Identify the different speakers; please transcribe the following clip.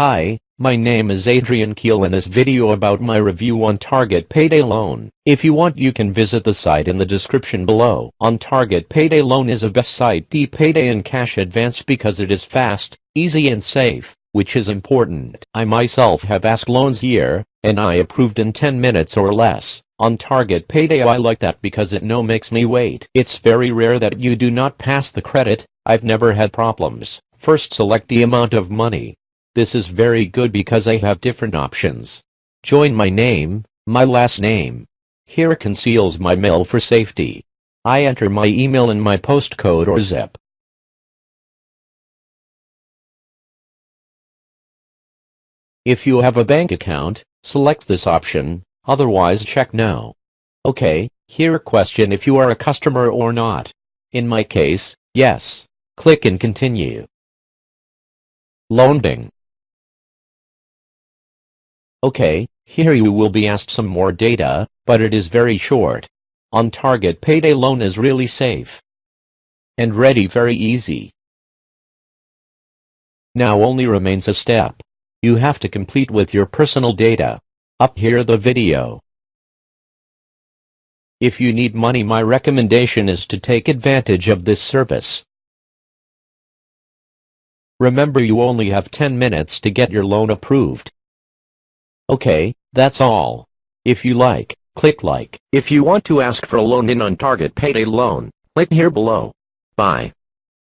Speaker 1: Hi, my name is Adrian Keel in this video about my review on Target Payday Loan. If you want you can visit the site in the description below. On Target Payday Loan is a best site to payday and cash advance because it is fast, easy and safe, which is important. I myself have asked loans year, and I approved in 10 minutes or less. On Target Payday I like that because it no makes me wait. It's very rare that you do not pass the credit, I've never had problems. First select the amount of money. This is very good because I have different options. Join my name, my last name. Here conceals my mail for safety. I enter my email and my postcode or zip. If you have a bank account, select this option, otherwise check no. Okay, here question if you are a customer or not. In my case, yes. Click and continue. Loanding. Okay, here you will be asked some more data, but it is very short. On target payday loan is really safe. And ready very easy. Now only remains a step. You have to complete with your personal data. Up here the video. If you need money my recommendation is to take advantage of this service. Remember you only have 10 minutes to get your loan approved. Okay, that's all. If you like, click like. If you want to ask for a loan in on target payday loan, click here below. Bye.